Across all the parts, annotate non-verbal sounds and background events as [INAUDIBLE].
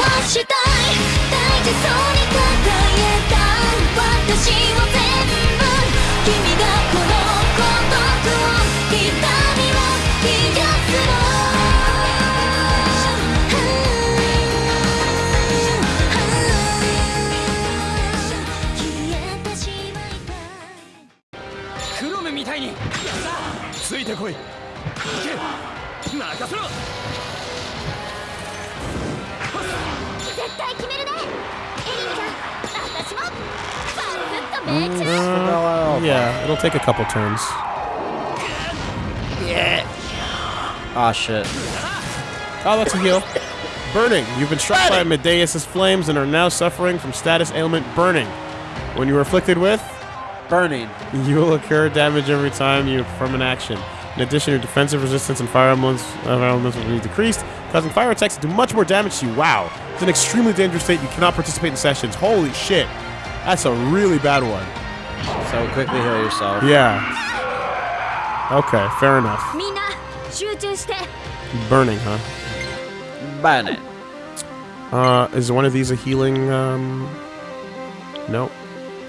はしたい大事そうに抱えた私を全部君がこの孤独を痛みを癒すの消えてしまいたいクロムみたいに。ついてこい。行け。任せろ。絶対決めるねエリンちゃん私もバスッと命中 Uh, yeah, it'll take a couple turns. Ah, shit. Oh, that's a heal. Burning. You've been struck by Medeus' flames and are now suffering from status ailment burning. When you are afflicted with, Burning. you will incur damage every time you perform an action. In addition, your defensive resistance and fire elements, uh, elements will be decreased, causing fire attacks to do much more damage to you. Wow. It's an extremely dangerous state. You cannot participate in sessions. Holy shit. That's a really bad one. So quickly heal yourself. Yeah. Okay, fair enough. Burning, huh? Burning. Uh, is one of these a healing, um... No.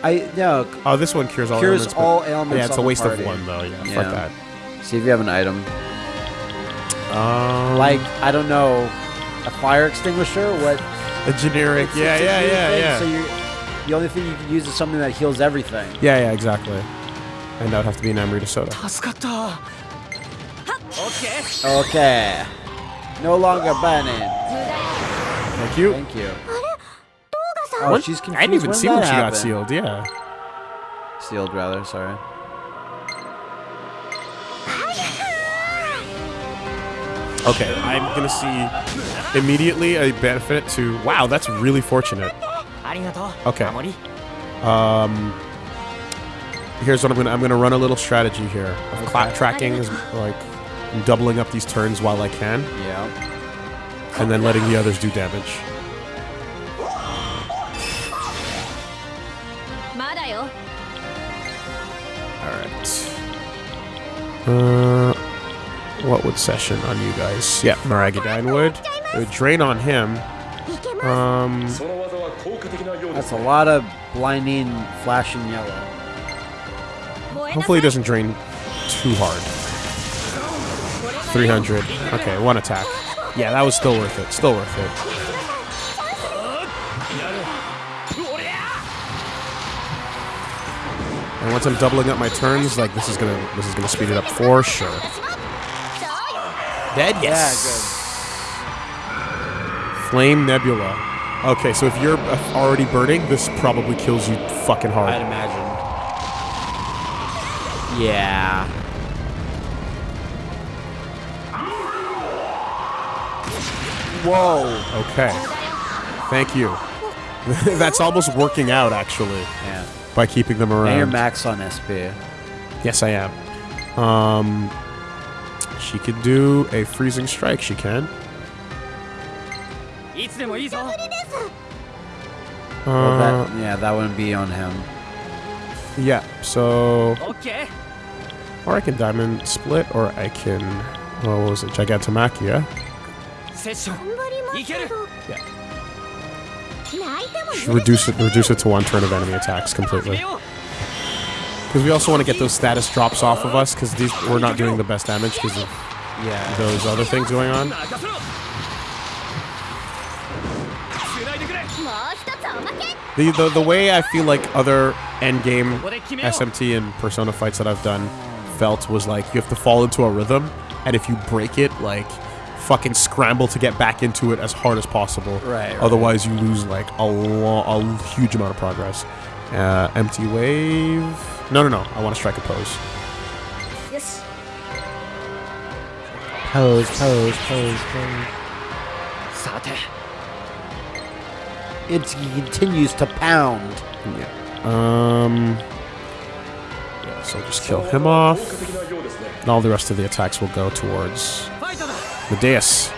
I, no. Oh, this one cures all cures ailments. Cures all ailments Yeah, it's a waste of one, though. Yeah, yeah. fuck that. See if you have an item. Um, like, I don't know, a fire extinguisher? What? A generic. Yeah, yeah, yeah, thing, yeah. So you, the only thing you can use is something that heals everything. Yeah, yeah, exactly. And that would have to be an Amrita Soda. Okay. Okay. No longer banning. Thank you. Thank you. Oh, she's confused. I didn't even when see when she happened? got sealed, yeah. Sealed, rather, sorry. Okay, I'm gonna see immediately a benefit to... Wow, that's really fortunate. Okay. Um, here's what I'm gonna... I'm gonna run a little strategy here. Of tracking is like doubling up these turns while I can. Yeah. And then letting the others do damage. Alright. Uh what would session on you guys? Yep, Maragidyne would. It would drain on him. Um, That's a lot of blinding, flashing yellow. Hopefully it doesn't drain too hard. 300. Okay, one attack. Yeah, that was still worth it. Still worth it. And once I'm doubling up my turns, like this is gonna this is gonna speed it up for sure. Dead? Yes. Yeah, good. Flame Nebula. Okay, so if you're uh, already burning, this probably kills you fucking hard. I'd imagine. Yeah. Whoa. Okay. Thank you. [LAUGHS] That's almost working out, actually. Yeah. By keeping them around. And you're max on SP. Yes, I am. Um, she can do a freezing strike, she can. Uh, well, that, uh, yeah, that wouldn't be on him. Yeah, so... Okay. Or I can Diamond Split, or I can... Well, what was it? Gigantomachia. Yeah. Reduce it, reduce it to one turn of enemy attacks completely. Because we also want to get those status drops off of us, because we're not doing the best damage because of yeah. those other things going on. The, the, the way I feel like other endgame SMT and Persona fights that I've done felt was like you have to fall into a rhythm, and if you break it, like fucking scramble to get back into it as hard as possible. Right. right. Otherwise, you lose like a, a huge amount of progress. Uh, empty wave. No, no, no. I want to strike a pose. Yes. Pose, pose, pose, pose. Sate. It continues to pound. Yeah. Um. Yeah, so just kill him off. And all the rest of the attacks will go towards Medeus.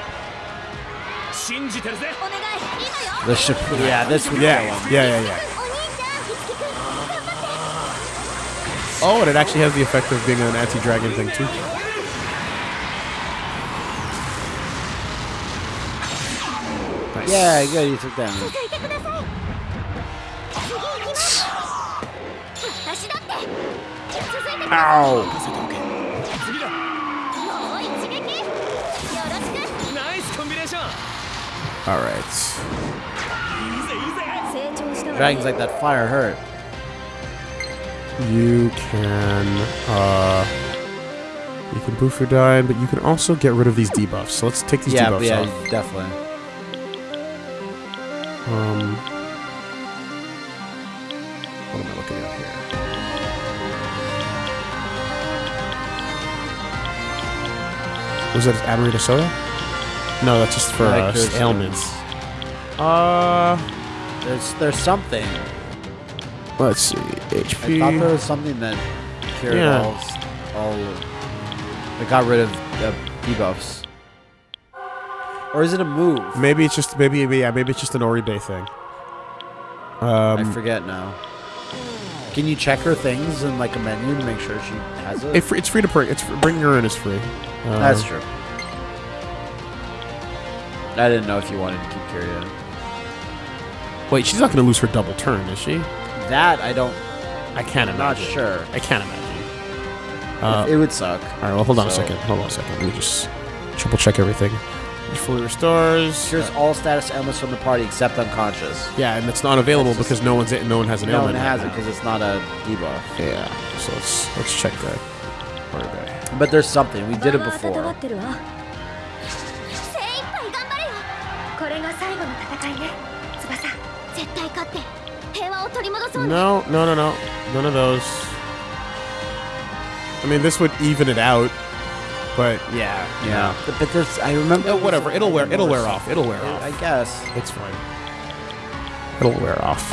The ship. yeah, this one. yeah, yeah, yeah, yeah. Oh, and it actually has the effect of being an anti-dragon thing, too. Nice. Yeah, good, you took damage. Ow! Alright. Dragons like that fire hurt. You can uh you can boof your dying, but you can also get rid of these debuffs. So let's take these Yeah, debuffs yeah, off. definitely. Um What am I looking at here? Was that Amrita soda? No, that's just for uh, ailments. Uh, There's there's something. Let's see. HP. I thought there was something that cured Yeah. all, all. That got rid of the debuffs. Or is it a move? Maybe it's just maybe yeah maybe it's just an Oribe thing. I Um, forget now. Can you check her things in like a menu to make sure she has it? it, it's free to bring. It's bringing her in is free. Uh, That's true. I didn't know if you wanted to keep Kiria. Wait, she's not going to lose her double turn, is she? That I don't. I can't I'm imagine. Not sure. I can't imagine. Uh, it would suck. All right. Well, hold on so. a second. Hold on a second. Let me just triple check everything. Fully restores. Cures uh, all status ailments from the party except unconscious. Yeah, and it's not available it's just, because no one's it, no one has an no ailment. No one has right it because it's not a debuff. Yeah. So let's let's check that. Right but there's something. We did it before. No, no, no, no. None of those. I mean, this would even it out. But yeah, yeah. But, but there's, I remember. No, whatever. It'll wear. It'll wear off. It'll wear off. I guess it's fine. It'll wear off.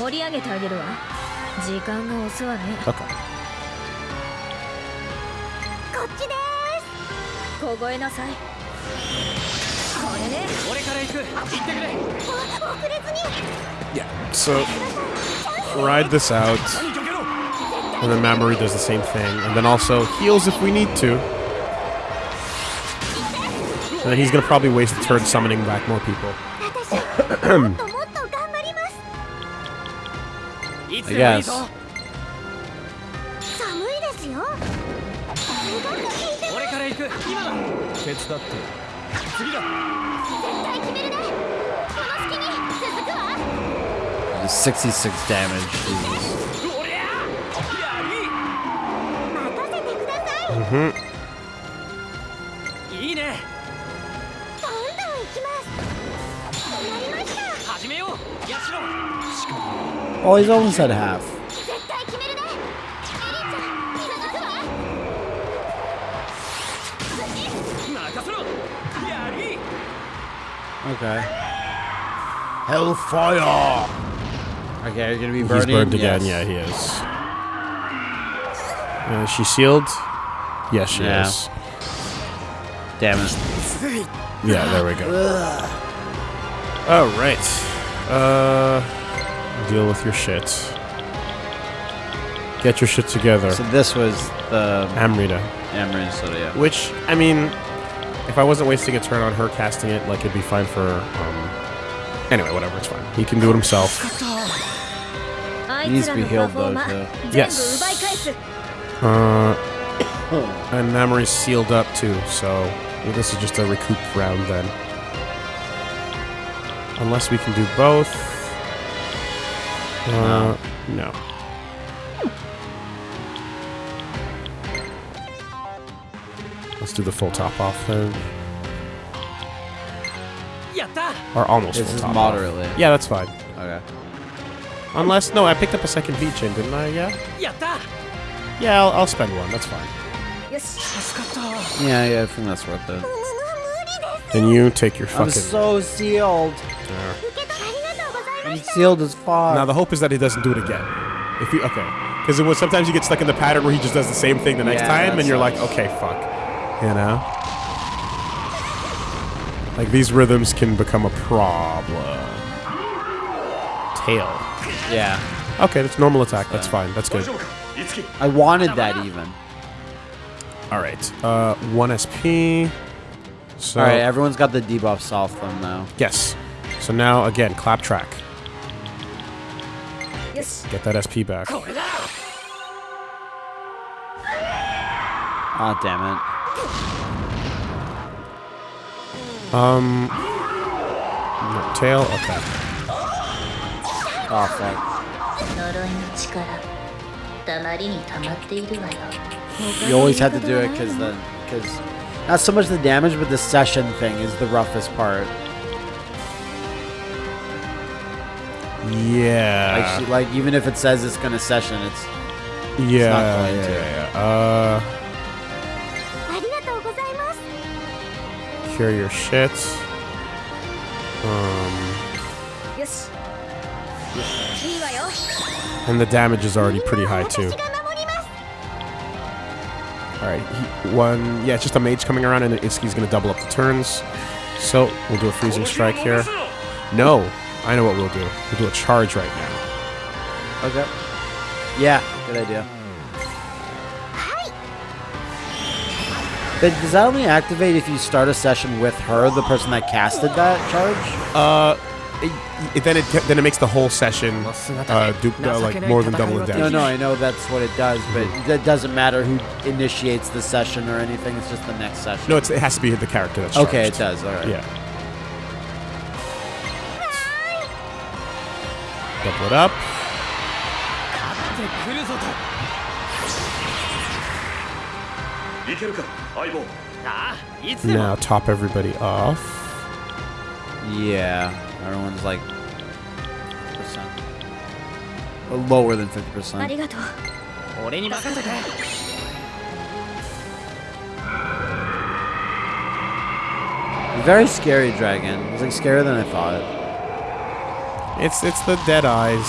盛り上げてあげるわ時間が遅わね、okay. こっちです凍えなさい Yeah, so ride this out. And then Mamori does the same thing. And then also heals if we need to. And then he's gonna probably waste the turn summoning back more people. [COUGHS] I guess. 次だ絶対決めるねこの隙に続くわ66 damage. Mm hmm. お、oh, he's almost at half. Okay. Hellfire! Okay, you're gonna be He's burning. burned again. Yes. Yeah, he is. Uh, is she sealed? Yes, she Yeah. is. Damn it. Yeah, there we go. All right. Uh, deal with your shit. Get your shit together. So this was the Amrita. Amrita, soda, yeah. Which, I mean, if I wasn't wasting a turn on her casting it, like, it'd be fine for, um... Anyway, whatever, it's fine. He can do it himself. He's be healed, though. Yes. Uh... [COUGHS] and Mamori's sealed up, too, so... Well, this is just a recoup round, then. Unless we can do both. Uh, no. Let's do the full top off then. Or almost this full top moderately. Off. Yeah, that's fine. Okay. Unless, no, I picked up a second V chain, didn't I? Yeah? Yeah, I'll, I'll spend one. That's fine. Yeah, yeah, I think that's worth it. Then you take your fucking. I'm so sealed. I'm sealed as far. Now the hope is that he doesn't do it again. If you okay, because it was sometimes you get stuck in the pattern where he just does the same thing the next yeah, time, and you're like, okay, fuck. You know? Like, these rhythms can become a problem. Tail. Yeah. Okay, that's normal attack. That's fine. That's good. I wanted that even. All right. Uh, 1 SP. So All right, everyone's got the debuffs off them, though. Yes. So now, again, clap track. Yes. Get that SP back. Ah, oh, damn it. Um. No, tail? Okay. Oh, fuck. You always had to do it because the. Because. Not so much the damage, but the session thing is the roughest part. Yeah. Like, like even if it says it's gonna session, it's. Yeah. It's yeah, yeah, yeah. Uh. secure your shit. Um, and the damage is already pretty high too. Alright, one... Yeah, it's just a mage coming around and Itsuki's gonna double up the turns. So, we'll do a freezing strike here. No! I know what we'll do. We'll do a charge right now. Okay. Yeah, good idea. But does that only activate if you start a session with her, the person that casted that charge? Uh, it, it- then it then it makes the whole session uh, do, uh like more than double the No, damage. no, no, I know that's what it does, but that doesn't matter who initiates the session or anything. It's just the next session. No, it's, it has to be the character that's okay, it does. All right. Yeah. Double it up. Now top everybody off. Yeah, everyone's like percent lower than fifty percent. Very scary dragon. It's like scarier than I thought. It's it's the dead eyes,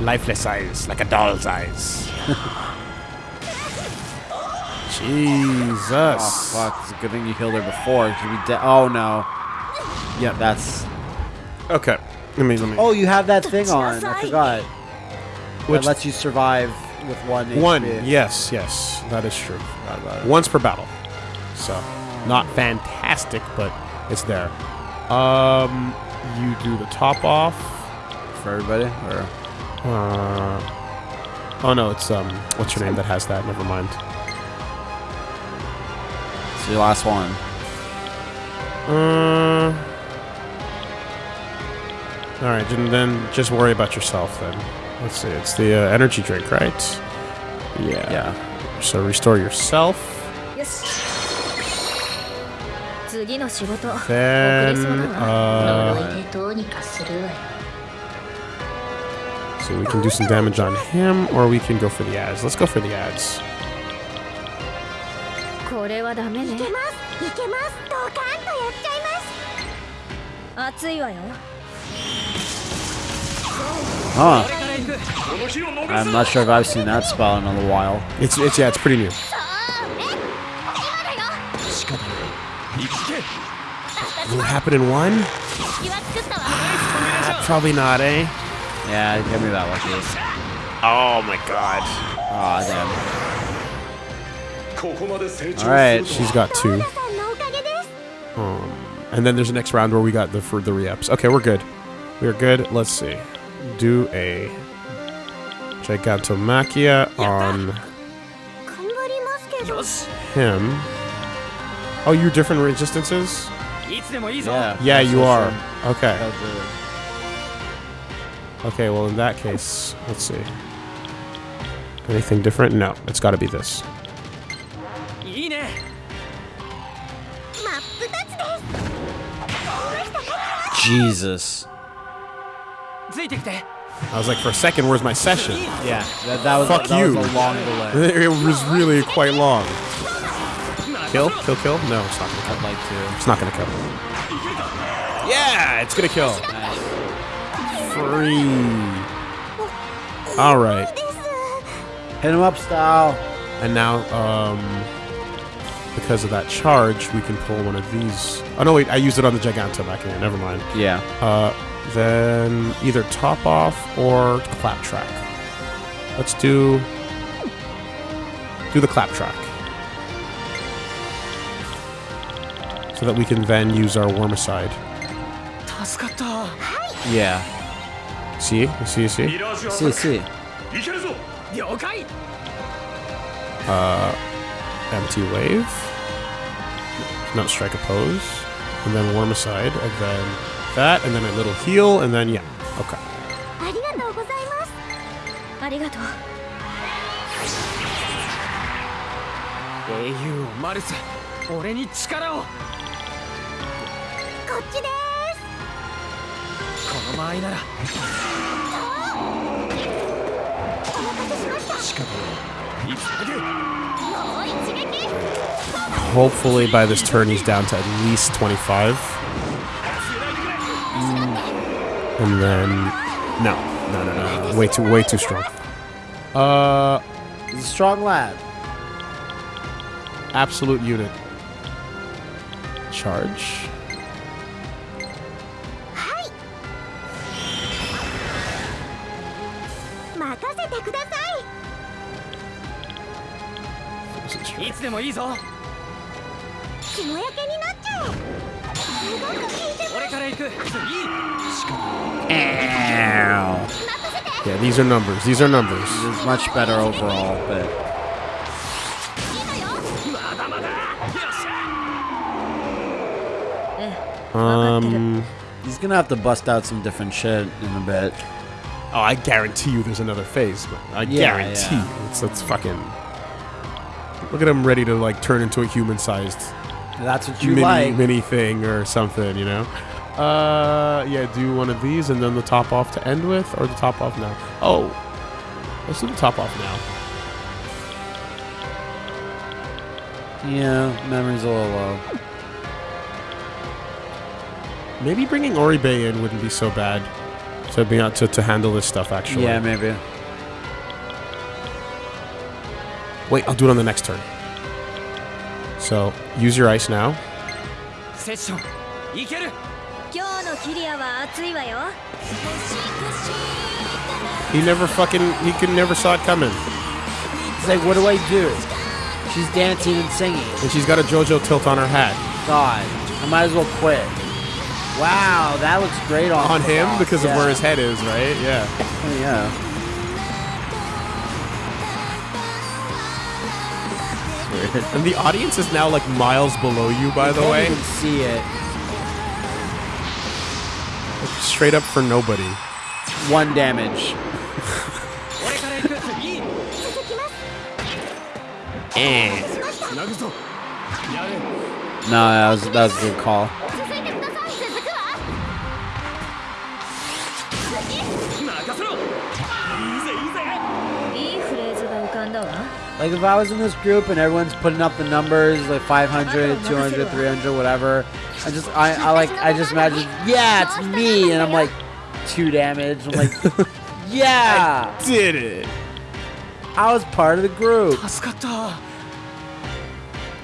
lifeless eyes, like a doll's eyes. [LAUGHS] Jesus. Oh fuck! It's a good thing you killed her before. She'd be dead. Oh no. Yeah, that's. Okay. Let me let me. Oh, you have that thing on. I forgot. Which- that lets you survive with one. One. Yes, yes, that is true. Forgot about it. Once per battle. So, not fantastic, but it's there. Um, you do the top off. for everybody. Or Uh, oh no, it's um, what's your name that has that? Never mind. Last one. Uh, all right, and then just worry about yourself then. Let's see. It's the uh, energy drink, right? Yeah. Yeah. So restore yourself. Yes. Then, uh, so we can do some damage on him, or we can go for the ads. Let's go for the ads. これはダメねいけますいけますドカンとやっちゃいます熱いわよ Huh. この日を逃 I'm す not sure if I've seen that spell in a little while. It's it's yeah, it's pretty new. 行け Will it happen in one? 気は作ったわ Probably not, eh? Yeah, give me that lucky. Oh my god. Aw, damn. Alright, she's got two. Um, and then there's the next round where we got the for the reaps. Okay, we're good. We're good. Let's see. Do a Gigantomachia on him. Oh, you're different resistances? Yeah, yeah you are. Okay. Okay, well in that case, let's see. Anything different? No, it's gotta be this. Jesus. I was like, for a second, where's my session? Yeah, that, that was, Fuck that you. Was long delay. [LAUGHS] it was really quite long. Kill? Kill, kill? No, it's not gonna kill. I'd like to. It's not gonna kill. Yeah, it's gonna kill. Nice. Free. Alright. Uh, Hit him up, style. And now, um because of that charge, we can pull one of these. Oh no, wait, I used it on the Giganto back here. Never mind. Yeah. Uh, then either top off or clap track. Let's do do the clap track. So that we can then use our Wormicide. Yeah. See? See, see? See, see. Uh, Empty Wave. Not Strike a pose. And then warm aside. And then that. And then a little heal. And then, yeah. Okay. Hopefully by this turn he's down to at least 25. And then... No. No, no, no. Way too, way too strong. Uh... He's a strong lad. Absolute unit. Charge. いいつでもいいぞ霜焼けになっちゃうすごく効いて俺から行く次 Yeah, these are numbers. These are numbers. This is much better overall, but まだまだよっしゃ Um, he's gonna have to bust out some different shit in a bit. oh, I guarantee you there's another phase. man. I Yeah, guarantee yeah. you. It's, it's fucking. Look at him ready to like turn into a human-sized That's what you mini like. mini thing or something, you know. Uh, yeah, do one of these and then the top off to end with, or the top off now. Oh, let's do the top off now. Yeah, memory's a little low. Maybe bringing Oribe in wouldn't be so bad to be to, to handle this stuff. Actually, Yeah, maybe. Wait, I'll do it on the next turn. So, use your ice now. He never fucking, he could never saw it coming. He's like, what do I do? She's dancing and singing. And she's got a JoJo tilt on her hat. God, I might as well quit. Wow, that looks great on, on him because yeah. of where his head is, right? Yeah. Yeah. [LAUGHS] and the audience is now like miles below you, by you the way. You can see it. Like, straight up for nobody. One damage. eh. No, that was that was a good call. Like if I was in this group and everyone's putting up the numbers like 500, 200, 300, whatever, I just I, I like I just imagine yeah it's me and I'm like two damage. I'm like [LAUGHS] yeah I did it. I was part of the group.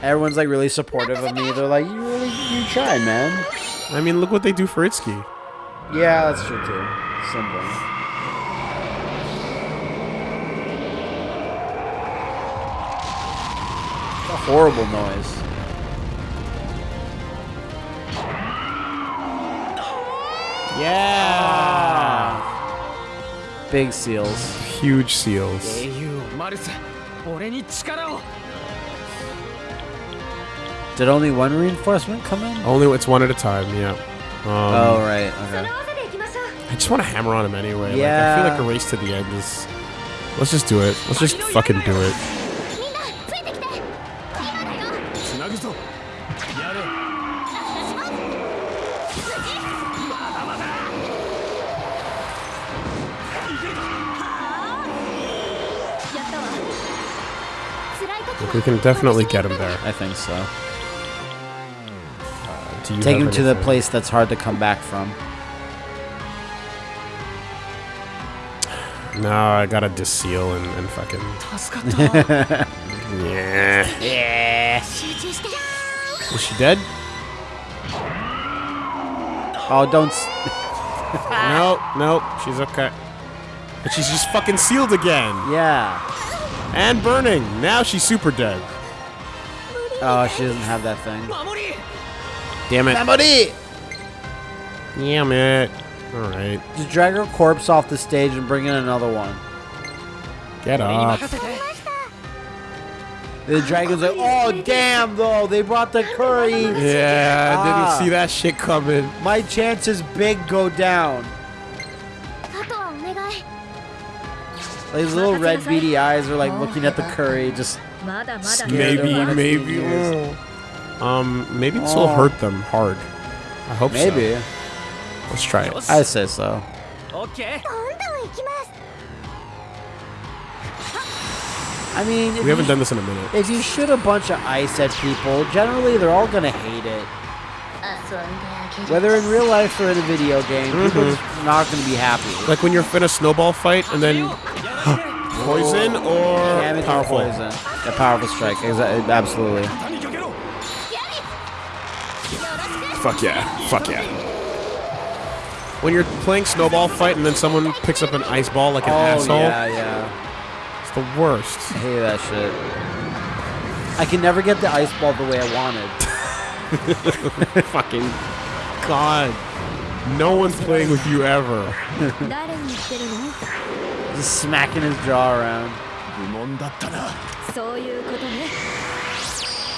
Everyone's like really supportive of me. They're like you really you tried man. I mean look what they do for Itsuki. Yeah that's true too. Simple. a horrible noise. Yeah! Ah. Big seals. Huge seals. Did only one reinforcement come in? Only it's one at a time, yeah. Um, oh, right. Okay. I just want to hammer on him anyway. Yeah. Like, I feel like a race to the end is... Let's just do it. Let's just fucking do it. can definitely get him there. I think so. Uh, Take him to the place that's hard to come back from. No, I gotta deseal and, and fucking. [LAUGHS] yeah. Yeah. Is she dead? Oh, don't. no, no, she's okay. But she's just fucking sealed again. Yeah. And burning. Now she's super dead. Oh, she doesn't have that thing. Damn it. Memory! Damn it. All right. Just drag her corpse off the stage and bring in another one. Get up. The dragon's like, oh damn though, they brought the curry. Yeah, I Ah. didn't see that shit coming. My chances big go down. These little red beady eyes are like looking at the curry, just maybe, maybe. Um, maybe this will oh. hurt them hard. I hope maybe. so. Maybe. Let's try it. I say so. Okay. I mean, we haven't you, done this in a minute. If you shoot a bunch of ice at people, generally they're all gonna hate it. Whether in real life or in a video game, mm -hmm. people are not gonna be happy. Like when you're in a snowball fight and then poison or Damage powerful? Or poison. A powerful strike, exactly, absolutely. Fuck yeah, fuck yeah. When you're playing snowball fight and then someone picks up an ice ball like an oh, asshole. yeah, yeah. It's the worst. I hate that shit. I can never get the ice ball the way I wanted. [LAUGHS] Fucking God. No one's playing with you ever. Just smacking his jaw around.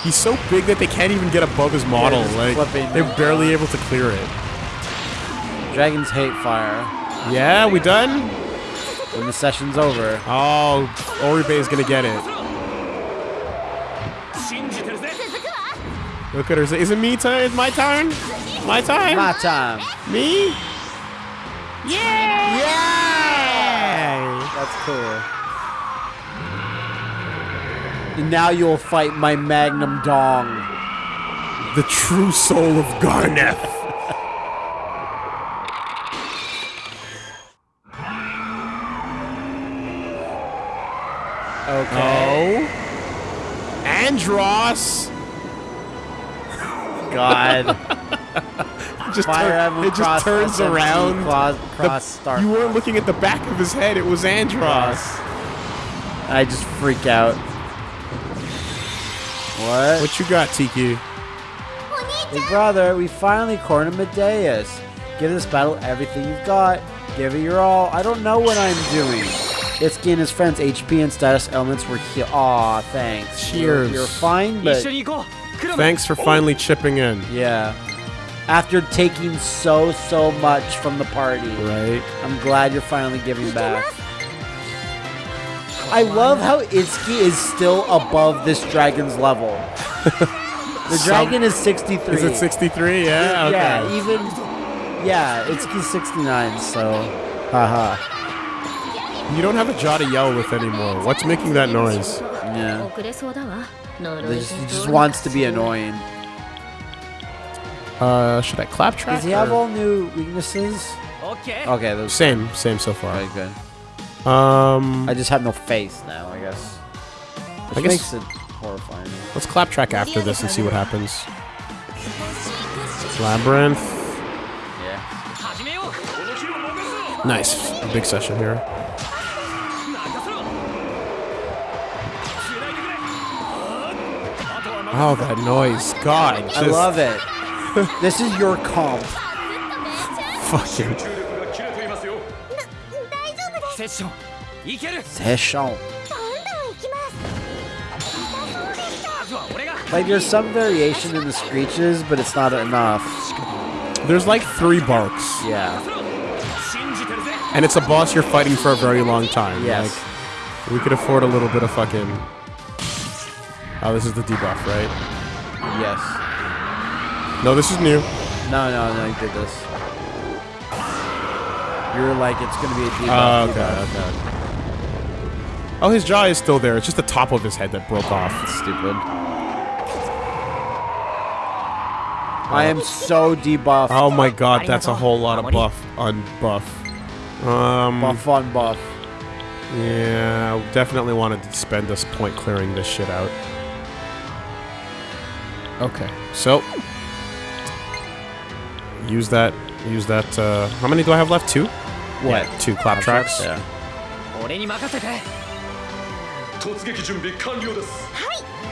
He's so big that they can't even get above his model. They're like they're barely able to clear it. Dragons hate fire. Yeah, we done? When the session's over. Oh, Oribe is gonna get it. Look at her. Is it me time? Is my turn? My time? My time. Me? Yeah! Yeah! That's cool. And now you'll fight my Magnum Dong. The true soul of Gharnef. [LAUGHS] Okay. Oh. Andros. [LAUGHS] God. [LAUGHS] [LAUGHS] just it just turns around. Cross, cross the, you weren't looking at the back of his head. It was Andros. I just freak out. What? What you got, Tiki? Hey, brother, we finally cornered Medeus. Give this battle everything you've got. Give it your all. I don't know what I'm doing. Itsuki and his friends, HP and status elements were here. Aw, thanks. Cheers. You're, you're fine, but... Thanks for finally chipping in. Yeah after taking so so much from the party. Right. I'm glad you're finally giving back. I love how Itsuki is still above this dragon's level. The dragon is 63. Is it 63? Yeah. Okay. Yeah, even Yeah, Itsuki's 69, so haha. You don't have a jaw to yell with anymore. What's making that noise? Yeah. This just wants to be annoying. Uh, should I clap track? Does he have all new weaknesses? Okay. Okay. Those same, same so far. Very good. Um, I just have no face now. I guess. Which I guess makes it horrifying. Let's clap track after this and see what happens. Labyrinth. Yeah. Nice. A big session here. Oh, that noise. God. I love it this is your call. Fucking. Session. Like, there's some variation in the screeches, but it's not enough. There's like three barks. Yeah. And it's a boss you're fighting for a very long time. Yes. Like, we could afford a little bit of fucking... Oh, this is the debuff, right? Yes. No, this is new. No, no, no, you did this. You were like, it's gonna be a debuff. Oh, okay, debuff. okay. Oh, his jaw is still there. It's just the top of his head that broke off. Stupid. I am so debuffed. Oh my god, that's a whole lot of buff on buff. Um, Buff on buff. yeah, definitely wanted to spend this point clearing this shit out. Okay, so use that. Use that. Uh, how many do I have left? Two. What? Yeah. Two clap tracks. Yeah.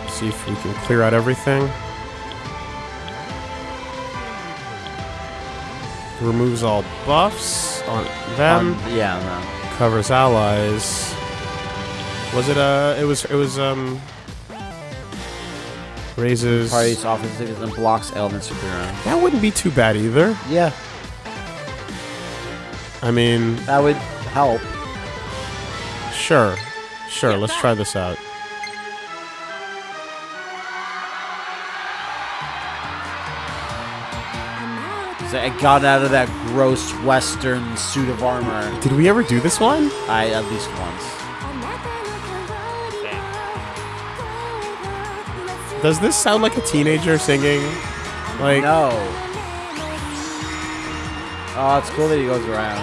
See if we can clear out everything. Removes all buffs on them. Um, yeah. No. Covers allies. Was it uh? It was. It was um raises Parties offensive and blocks ailment superhero. That wouldn't be too bad either. Yeah, I mean, that would help. sure. Sure, let's try this out. So I got out of that gross Western suit of armor. Did we ever do this one? I at least once. Does this sound like a teenager singing? Like no. Oh, it's cool that he goes around.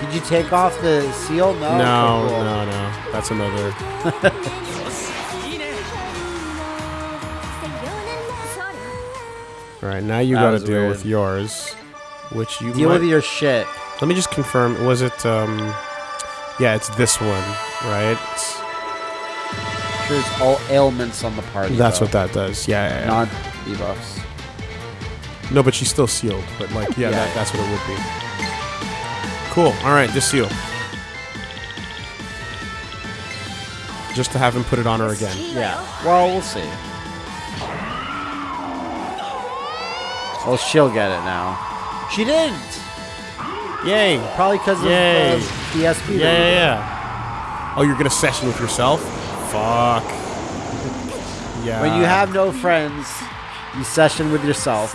Did you take off the seal? No. No, cool. no, no. That's another. All [LAUGHS] right, now you got to deal weird. with yours, which you deal might... with your shit. Let me just confirm. Was it? um Yeah, it's this one, right? It's... There's all ailments on the party. that's though. what that does. Yeah, yeah, yeah. Not debuffs. No, but she's still sealed. But like, yeah, Yeah. That, that's what it would be. Cool. All right, just seal. Just to have him put it on her again. Yeah. Well, we'll see. Well, she'll get it now. She didn't. Yay! Probably because of Yay. uh, DSP. Yeah, yeah, yeah. Oh, you're gonna session with yourself? Fuck. Yeah. When you have no friends, you session with yourself.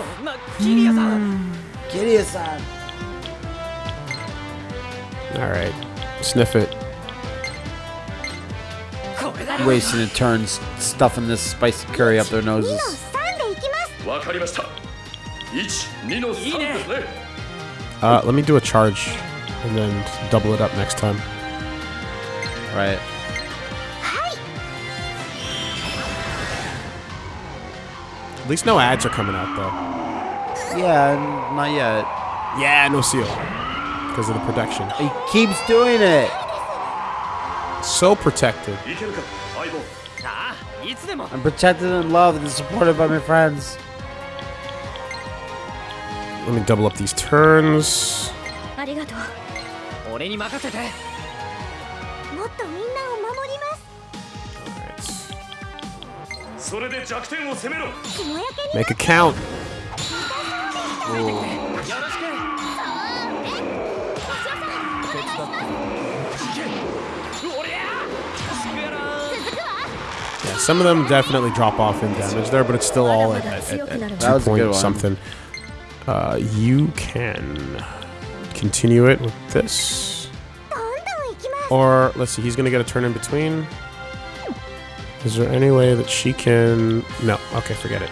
Mm. All right, sniff it. Wasting a turns stuffing this spicy curry up their noses. Uh, let me do a charge and then double it up next time. Right. At least no ads are coming out, though. Yeah, not yet. Yeah, no seal. Because of the protection. He keeps doing it! So protected. I'm protected and loved and supported by my friends. Let me double up these turns. Make a count. Yeah, some of them definitely drop off in damage there, but it's still all at, at, at two point something. Uh, you can continue it with this. Or, let's see, he's going to get a turn in between. Is there any way that she can... No. Okay, forget it.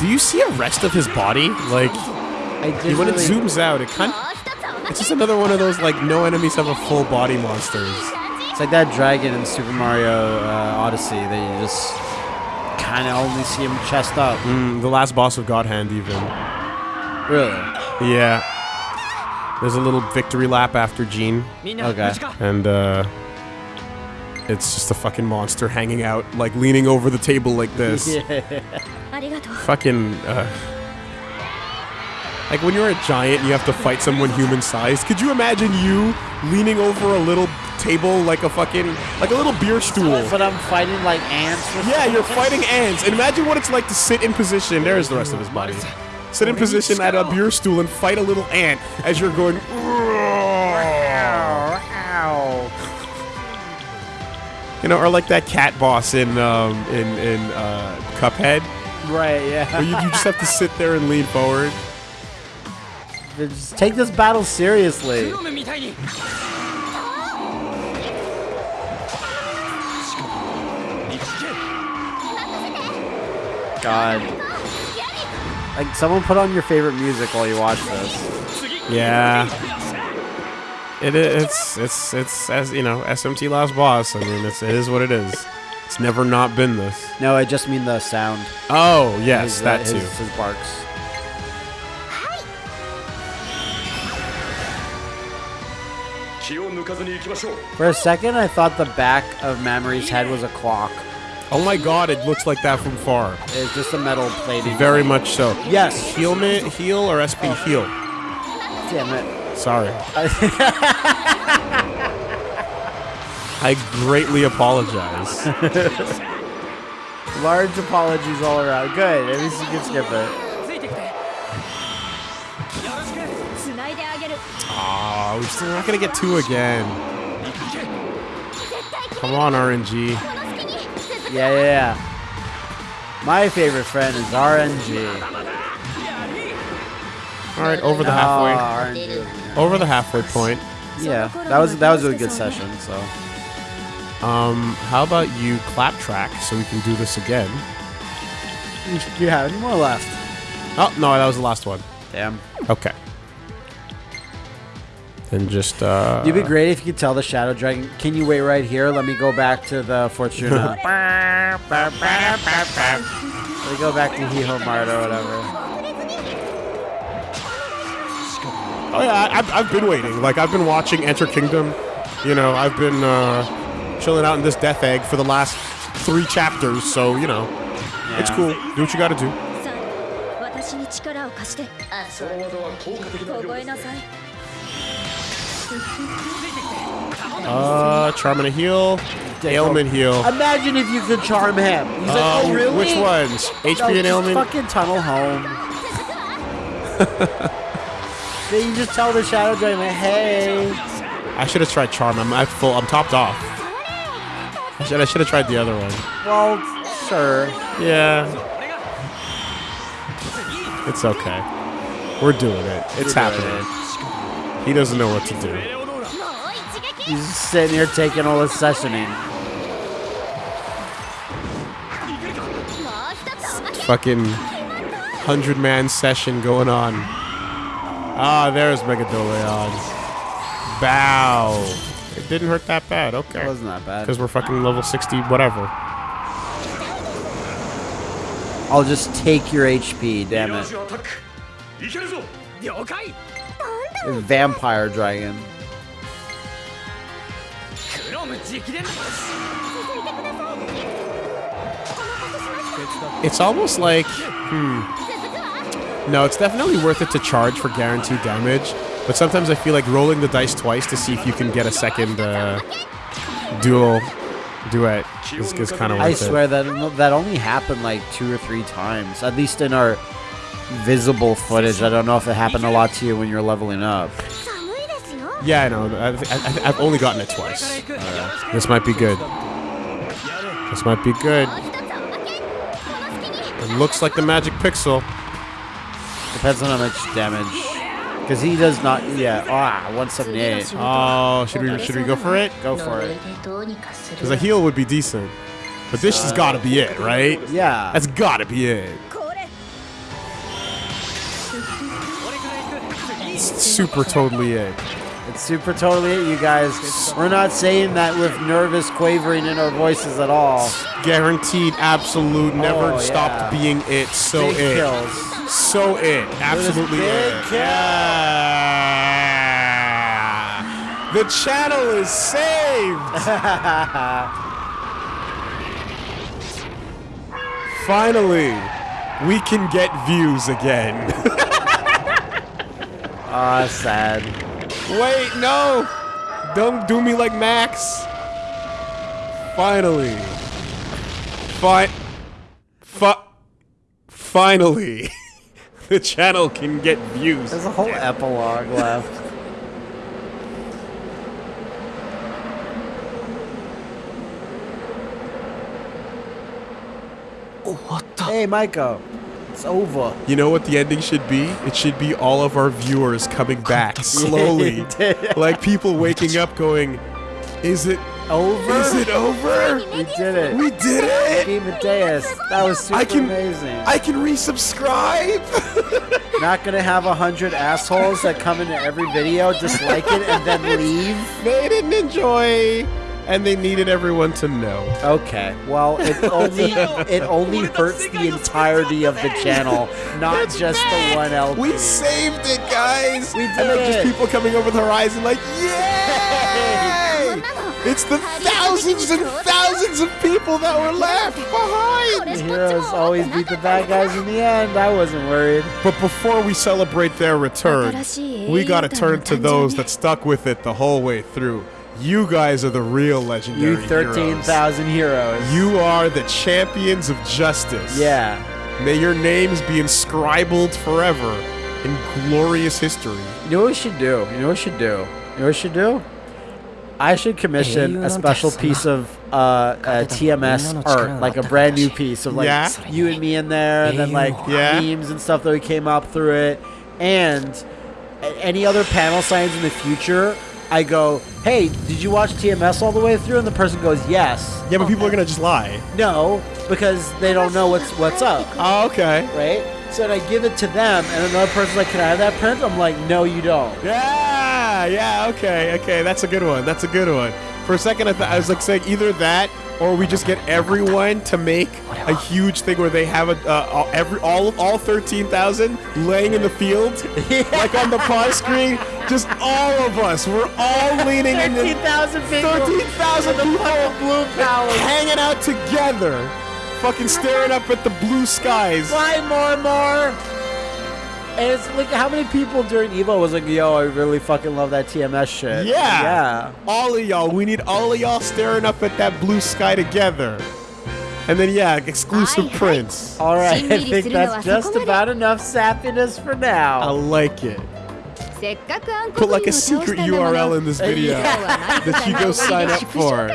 Do you see a rest of his body? Like, when really... it zooms out, it kind of... It's just another one of those, like, no enemies have a full body monsters. It's like that dragon in Super Mario uh, Odyssey that you just and I only see him chest up. Mm, the last boss of God Hand, even. Really? Yeah. There's a little victory lap after Gene. Okay. And, uh... It's just a fucking monster hanging out, like, leaning over the table like this. [LAUGHS] yeah. Fucking, uh like when you're a giant, and you have to fight someone human sized. Could you imagine you leaning over a little table like a fucking like a little beer stool? But I'm fighting like ants. Yeah, you're fighting ants. And imagine what it's like to sit in position. There's the rest of his body. Sit in position at a beer stool and fight a little ant as you're going. Ow, ow. You know, or like that cat boss in um, in in uh, Cuphead, Right, where yeah. you, you just have to sit there and lean forward. Just take this battle seriously. God. Like, someone put on your favorite music while you watch this. Yeah. It, it's, it's, it's, as, you know, SMT Last Boss. I mean, it's, it is what it is. It's never not been this. No, I just mean the sound. Oh, yes, his, uh, that his, too. His barks. For a second, I thought the back of Mamori's head was a clock. Oh my god, it looks like that from far. It's just a metal plating. Very much so. Yes. Heal me, heal or SP oh. heal. Damn it. Sorry. [LAUGHS] I greatly apologize. [LAUGHS] Large apologies all around. Good. At least you can skip it. We're still not gonna get two again. Come on, RNG. Yeah, yeah, yeah. My favorite friend is RNG. All right, over the halfway. RNG. Over the halfway point. Yeah, that was that was a good session. So, um, how about you clap track so we can do this again? You have any more left? Oh no, that was the last one. Damn. Okay. Then just uh. It'd be great if you could tell the Shadow Dragon. Can you wait right here? Let me go back to the Fortuna. [LAUGHS] Let me go back to Hiho Mart or whatever. Oh yeah, I, I've, I've been waiting. Like I've been watching Enter Kingdom. You know, I've been uh, chilling out in this Death Egg for the last three chapters. So you know, it's cool. Do what you got to do. Uh, charm and a heal, ailment heal. Imagine if you could charm him. He's like, Uh, oh really? Which ones? No, HP and ailment. Fucking tunnel home. [LAUGHS] then you just tell the Shadow Dragon, hey. I should have tried charm. I'm at full. I'm topped off. I should. I should have tried the other one. Well, sure. Yeah. It's okay. We're doing it. It's You're happening. He doesn't know what to do. He's sitting here taking all his sessioning. Fucking hundred man session going on. Ah, there's Megadoleon. Bow. It didn't hurt that bad. Okay. It wasn't that bad. Because we're fucking level 60, whatever. I'll just take your HP, damn it. Vampire dragon. It's almost like, hmm. No, it's definitely worth it to charge for guaranteed damage, but sometimes I feel like rolling the dice twice to see if you can get a second uh, dual duet is, is kind of worth I swear it. that that only happened like two or three times, at least in our visible footage. I don't know if it happened a lot to you when you were leveling up. Yeah, I know. I've, I've only gotten it twice. This might be good. This might be good. It looks like the magic pixel. Depends on how much damage. Because he does not... Yeah. Ah, 178. Oh, should we, should we go for it? Go for it. Because a heal would be decent. But this uh, has got to be it, right? Yeah. That's got to be it. Super totally it. It's super totally it, you guys. We're not saying that with nervous quavering in our voices at all. Guaranteed, absolute, never Oh, stopped yeah. being it. So Big it. kills. So it. Absolutely it. Yeah. The channel is saved. [LAUGHS] Finally, we can get views again. [LAUGHS] Ah, sad. Wait, no! Don't do me like Max. Finally. Fi- fi- finally. [LAUGHS] the channel can get views. There's a whole epilogue [LAUGHS] left. Hey, Maiko. It's over. You know what the ending should be? It should be all of our viewers coming [LAUGHS] back slowly. [LAUGHS] like people waking up going, Is it Over? is it over? We did it. We did it! Team Mateus. That was super I can amazing. I can resubscribe! [LAUGHS] Not gonna have a hundred assholes that come into every video, dislike it, and then leave. they didn't enjoy and they needed everyone to know. Okay. Well, it [LAUGHS] only it only hurts the entirety of the channel, not just the one LP. We saved it, guys. We did. And like did. just people coming over the horizon, like, yay! It's the thousands and thousands of people that were left behind. The heroes always beat the bad guys in the end. I wasn't worried. But before we celebrate their return, we gotta turn to those that stuck with it the whole way through. You guys are the real legendary You 13,000 heroes. You are the champions of justice. Yeah. May your names be inscribed forever in glorious history. You know what we should do? You know what we should do? You know what we should do? I should commission a special piece of uh, uh, TMS art, like a brand new piece of like Yeah? you and me in there, and then like Yeah? memes and stuff that we came up through it, and any other panel signs in the future. I go, hey, did you watch TMS all the way through? And the person goes, yes. Yeah, but people are gonna just lie. No, because they don't know what's what's up, Oh, okay. right? So I give it to them, and another person's like, can I have that print? I'm like, no, you don't. Yeah, yeah, okay, okay. That's a good one. That's a good one. For a second, I, th- I was like saying either that or we just get everyone to make a huge thing where they have a uh, all- every all all thirteen thousand laying in the field, [LAUGHS] like on the pause screen. Just all of us. We're all leaning in. the- 13,000 people. 13,000 people blue palace. hanging out together, fucking staring up at the blue skies. Fly more, more. And it's like how many people during Evo was like, "Yo, I really fucking love that TMS shit." Yeah, yeah. All of y'all, we need all of y'all staring up at that blue sky together. And then yeah, exclusive prints. All right, I think that's just about enough sappiness for now. I like it. Put like a secret URL in this video [LAUGHS] that you go sign up for.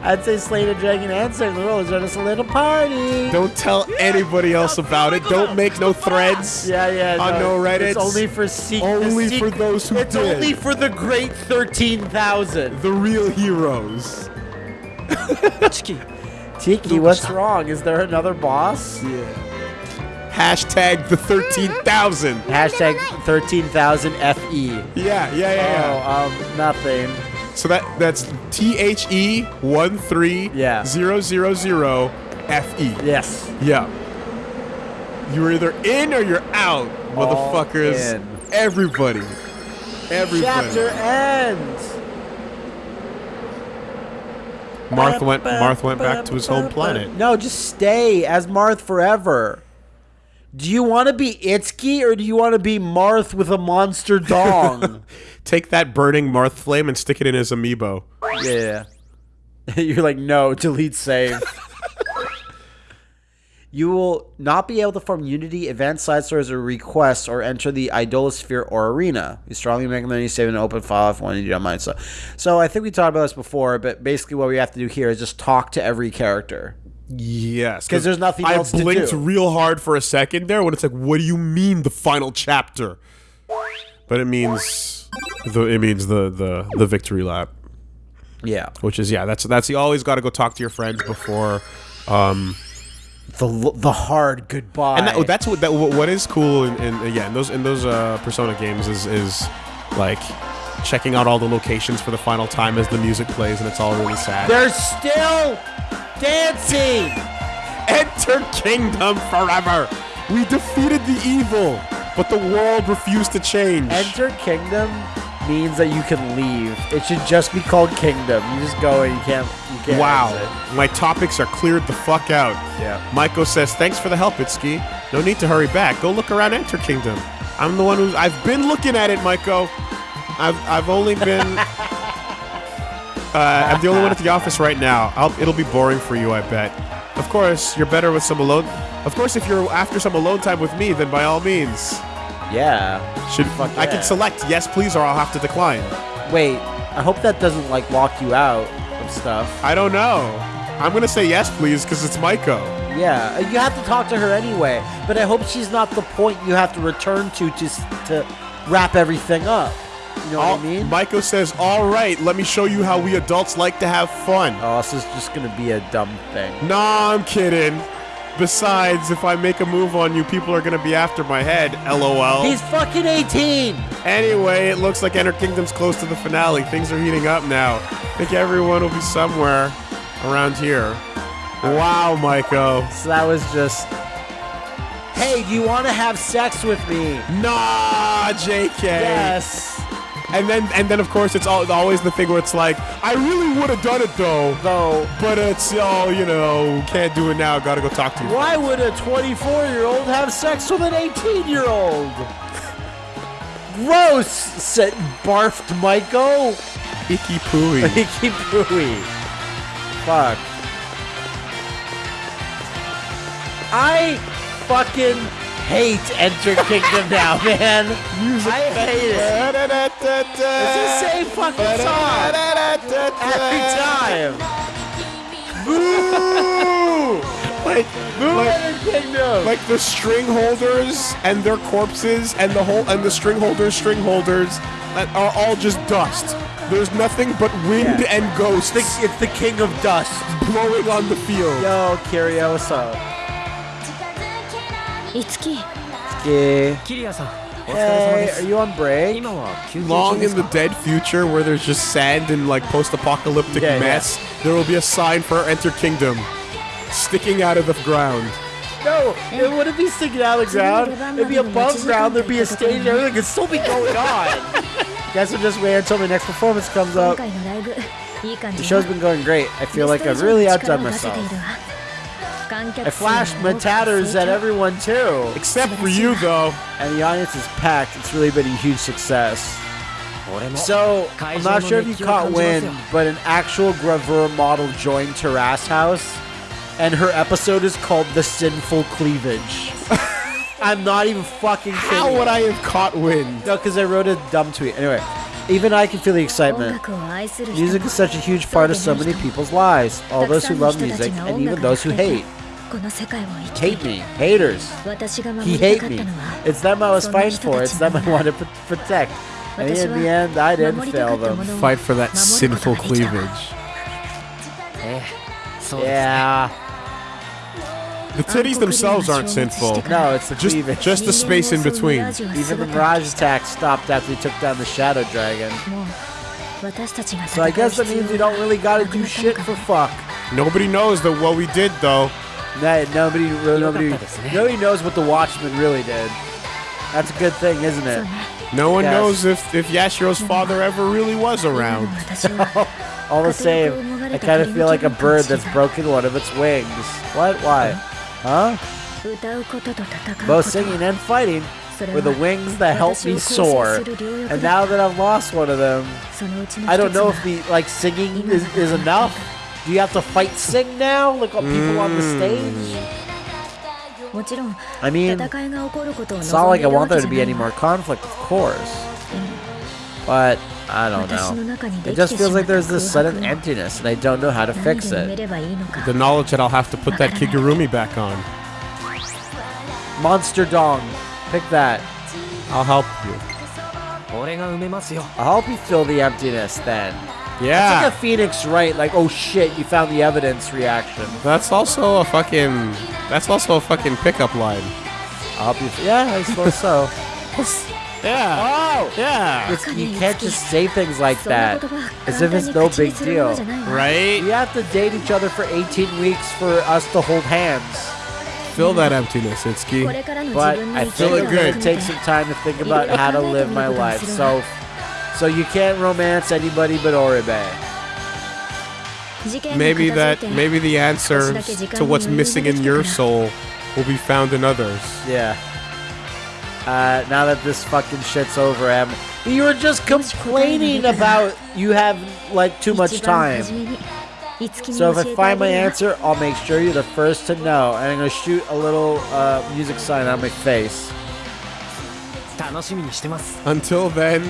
I'd say Slay the Dragon and Certain Rules are just a little party. Don't tell anybody else about it. Don't make no threads. Yeah, yeah. On no, Reddit. It's only for secrets. Only for those who it's did. It's only for the great thirteen thousand. The real heroes. [LAUGHS] Tiki, Tiki, what's wrong? Is there another boss? Yeah. Hashtag the 13,000. [LAUGHS] Hashtag 13,000 FE. Yeah, yeah, yeah, yeah. Oh, um, nothing. So that that's T H E one three Yeah. zero zero zero F E. Yes. Yeah. You're either in or you're out, motherfuckers. in. Everybody. Everybody. Chapter ends. Marth went Marth went back to his home planet. No, just stay as Marth forever. Do you want to be Itsuki or do you want to be Marth with a monster dong? [LAUGHS] Take that burning Marth flame and stick it in his amiibo. yeah. [LAUGHS] You're like, no, delete save. [LAUGHS] you will not be able to form Unity, event side stories, or requests, or enter the Idolosphere or Arena. We strongly recommend you save an open file if one you don't mind. So, so I think we talked about this before, but basically what we have to do here is just talk to every character. Yes, 'Cause there's nothing I else to blinked real hard for a second there when it's like, what do you mean the final chapter? But it means the it means the the the victory lap, Yeah. which is yeah, that's that's you always got to go talk to your friends before. Um, The the hard goodbye. and that, that's what that what is cool in, in yeah in those in those uh, Persona games is is like checking out all the locations for the final time as the music plays and it's all really sad. They're still dancing. Enter kingdom forever. We defeated the evil, but the world refused to change. Enter Kingdom means that you can leave. It should just be called Kingdom. You just go and you can't. You can't. wow, my topics are cleared the fuck out. Yeah. Maiko says, "Thanks for the help, Itsuki. No need to hurry back. Go look around Enter Kingdom. I'm the one who's I've been looking at it, Maiko. I've I've only been [LAUGHS] uh, I'm the only one at the office right now. I'll, it'll be boring for you, I bet. Of course, you're better with some alone. Of course, if you're after some alone time with me, then by all means, Yeah. should Fuck I yeah. can select yes, please, or I'll have to decline. Wait. I hope that doesn't like lock you out of stuff. I don't know. I'm gonna say yes, please, because it's Maiko. Yeah. uh, You have to talk to her anyway. But I hope she's not the point you have to return to just to wrap everything up. You know All, what I mean? Maiko says, "All right, let me show you how we adults like to have fun." oh, this is just gonna be a dumb thing. Nah, I'm kidding. Besides, if I make a move on you, people are gonna be after my head. LOL. He's fucking 18. Anyway, it looks like Enter Kingdom's close to the finale. Things are heating up now. I think everyone will be somewhere around here. Wow, Michael. So that was just. Hey, do you want to have sex with me? Nah, JK. Yes. And then, and then, of course, it's all, always the thing where it's like, I really would have done it though, Though, but it's all you know, can't do it now. Got to go talk to you. why would a 24 year old have sex with an 18 year old? [LAUGHS] Gross, said barfed Michael. Icky pooey. [LAUGHS] Icky pooey. Fuck. I fucking hate Enter Kingdom now, [LAUGHS] man. I hate it. It's the same fucking song every time. Boo! like, Move like, Enter Kingdom. like the string holders and their corpses and the whole and the string holders, string holders that are all just dust. There's nothing but wind Yeah. and ghosts It's the, it's the king of dust. blowing on the field. Yo, Kiria, what's up? Itsuki. Itsuki. Kiria-san. Hey, are you on break? Long in the dead future where there's just sand and like post-apocalyptic yeah, mess, yeah. there will be a sign for Enter Kingdom sticking out of the ground. No, it wouldn't be sticking out of the ground. It'd be above ground. There'd be a stage everything. It'd still be going on. [LAUGHS] Guess we'll just wait until the next performance comes up. The show's been going great. I feel like I've really outdone myself. It flashed Matatters at everyone too. Except for you, though. And the audience is packed. It's really been a huge success. So, I'm not sure if you caught wind, but an actual gravure model joined Terrace House, and her episode is called The Sinful Cleavage. [LAUGHS] I'm not even fucking kidding. How would I have caught wind? No, because I wrote a dumb tweet. Anyway, even I can feel the excitement. Music is such a huge part of so many people's lives. All those who love music, and even those who hate. Hate me. Haters. He hate me. It's them I was fighting for. It's them I want to protect. And in the end, I didn't fail them. Fight for that sinful cleavage. Yeah. The titties themselves aren't sinful. No, it's the just, cleavage. Just the space in between. Even the Mirage attack stopped after he took down the Shadow Dragon. So I guess that means we don't really gotta do shit for fuck. Nobody knows that what we did, though. That nobody, really, nobody, nobody knows what the Watchman really did. That's a good thing, isn't it? No one yes. knows if if Yashiro's father ever really was around. [LAUGHS] All the same, I kind of feel like a bird that's broken one of its wings. What? Why? Huh? Both singing and fighting were the wings that helped me soar. And now that I've lost one of them, I don't know if the like singing is, is enough do you have to fight Sing now? Look at people mm. on the hmm. stage? I mean, it's not like I want there to be any more conflict, of course. But, I don't know. It just feels like there's this sudden emptiness and I don't know how to fix it. The knowledge that I'll have to put that Kigurumi back on. Monster Dong. Pick that. I'll help you. I'll help you fill the emptiness then. Yeah. It's like a Phoenix Wright, like, oh shit, you found the evidence reaction. That's also a fucking. That's also a fucking pickup line. Obviously. Yeah, I suppose so. [LAUGHS] yeah. Oh! Yeah. It's, you can't just say things like that as if it's no big deal. Right? We have to date each other for 18 weeks for us to hold hands fill that emptiness, Itsuki. But I feel it good. Take some time to think about how to live my life. So so you can't romance anybody but Oribe. Maybe that maybe the answer to what's missing in your soul will be found in others. Yeah. Uh, now that this fucking shit's over, Em, you were just complaining about you have like too much time. So if I find my answer, I'll make sure you're the first to know, and I'm gonna shoot a little uh, music sign on my face. Until then,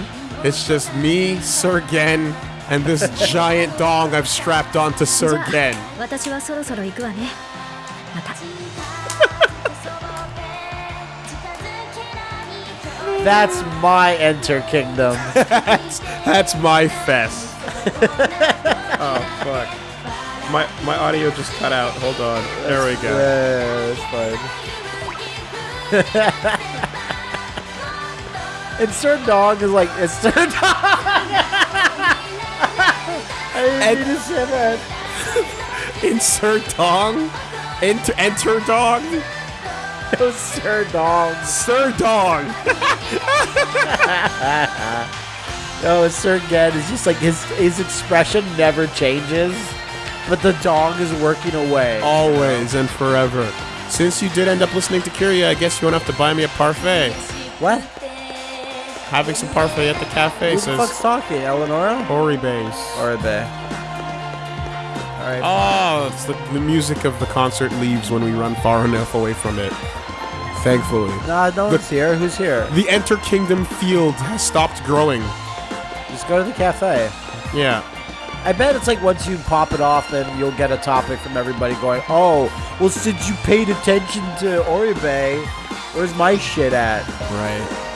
it's just me, Sergen, and this [LAUGHS] giant dong I've strapped onto Sergen. [LAUGHS] that's my Enter Kingdom. that's, [LAUGHS] that's my fest. oh, fuck. My my audio just cut out. Hold on. There we go. Yeah, it's fine. Insert dog is like insert dog. I didn't mean to say that. Insert dong. Enter enter dog. Insert dog. Sir dong. [LAUGHS] No, insert again is just like his his expression never changes, but the dong is working away. Always and forever. Since you did end up listening to Kiria, I guess you won't have to buy me a parfait. What? Having some parfait at the cafe Who the fuck's talking? Eleonora? Ori base. Or are they? All right. Oh, it's the, the music of the concert leaves when we run far enough away from it. Thankfully. Nah, no the- one's here. Who's here? The Enter Kingdom field has stopped growing. Just go to the cafe. Yeah. I bet it's like once you pop it off, then you'll get a topic from everybody going, oh, well, since you paid attention to Oribe, where's my shit at? Right.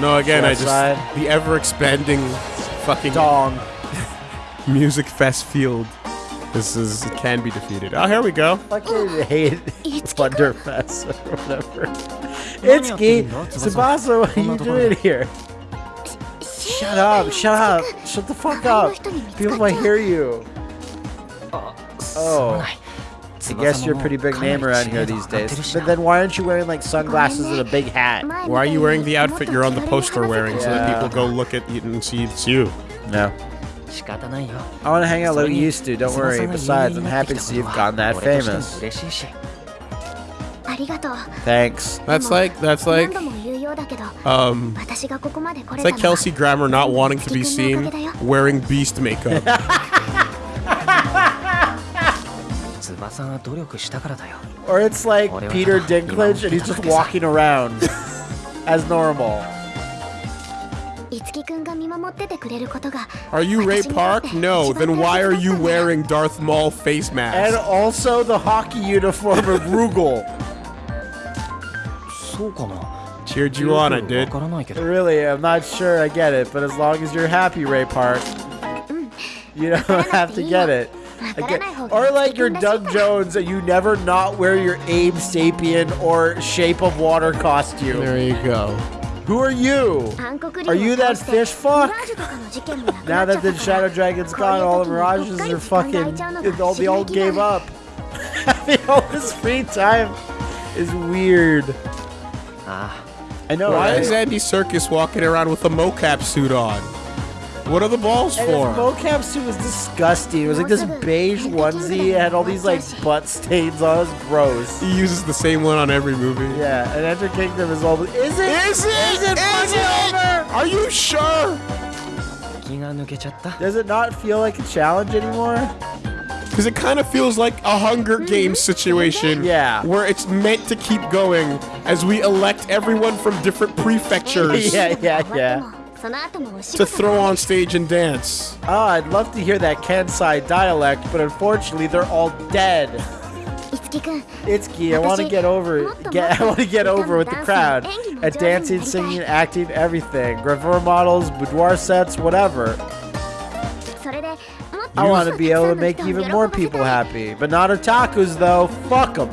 No, again, I just Outside. the ever expanding fucking Dong. [LAUGHS] music fest field. This is it can be defeated. Oh, here we go. Fucking hate Itsuki-kun. Wonderfest or whatever. Itsuki, Tsubasa, what are you doing here? Shut up, shut up, shut the fuck up. People might hear you. Oh. oh. I guess you're a pretty big name around here these days. But then why aren't you wearing like sunglasses and a big hat? Why are you wearing the outfit you're on the poster wearing yeah. so that people go look at you and see it's you? No. I want to hang out like you used to, don't worry. Besides, I'm happy to see you've gotten that famous. Thanks. That's like, that's like, um, it's like Kelsey Grammer not wanting to be seen wearing beast makeup. [LAUGHS] Or it's like Peter Dinklage and he's just walking around [LAUGHS] as normal. Are you Ray Park? No. Then why are you wearing Darth Maul face mask? And also the hockey uniform of Rugal. [LAUGHS] Cheered you on it, dude. Really, I'm not sure I get it, but as long as you're happy, Ray Park, you don't have to get it. Get, or like your Doug Jones and you never not wear your Abe Sapien or Shape of Water costume. There you go. Who are you? Are you that fish fuck? [LAUGHS] now that the Shadow Dragon's gone, all the mirages are fucking. [LAUGHS] All the old gave up. Having [LAUGHS] all this free time is weird. Ah. I know. Why right? is Andy Serkis walking around with a mocap suit on? What are the balls and for? His mocap suit was disgusting. It was like this beige onesie. It had all these like butt stains on. It was gross. He uses the same one on every movie. Yeah, and Enter Kingdom is all. Is it? Is it? Is it? Is it? Over? Are you sure? Does it not feel like a challenge anymore? Because it kind of feels like a Hunger Games situation. Yeah. Where it's meant to keep going as we elect everyone from different [LAUGHS] prefectures. yeah, yeah, yeah to throw on stage and dance. Ah, I'd love to hear that Kansai dialect, but unfortunately they're all dead. Itsuki, I want to get over get, [LAUGHS] I want to get over with the crowd at dancing, singing, acting, everything. Gravure models, boudoir sets, whatever. I want to be able to make even more people happy, but not otakus though. Fuck them.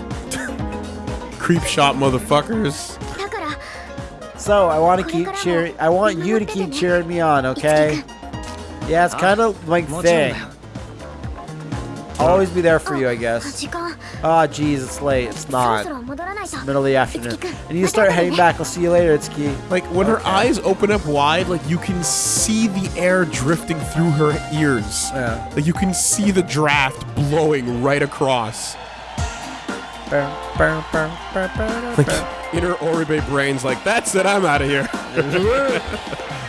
Creep shop motherfuckers. So I want to keep cheering. I want you to keep cheering me on, okay? Yeah, it's kind of like thing. I'll always be there for you, I guess. Ah, oh, jeez, it's late. It's not. It's middle of the afternoon. And you start heading back. I'll see you later, Itsuki. Like, when okay. her eyes open up wide, like, you can see the air drifting through her ears. Yeah. Like, you can see the draft blowing right across. Like, in her Oribe brain's like, that's it, I'm out of here. [LAUGHS]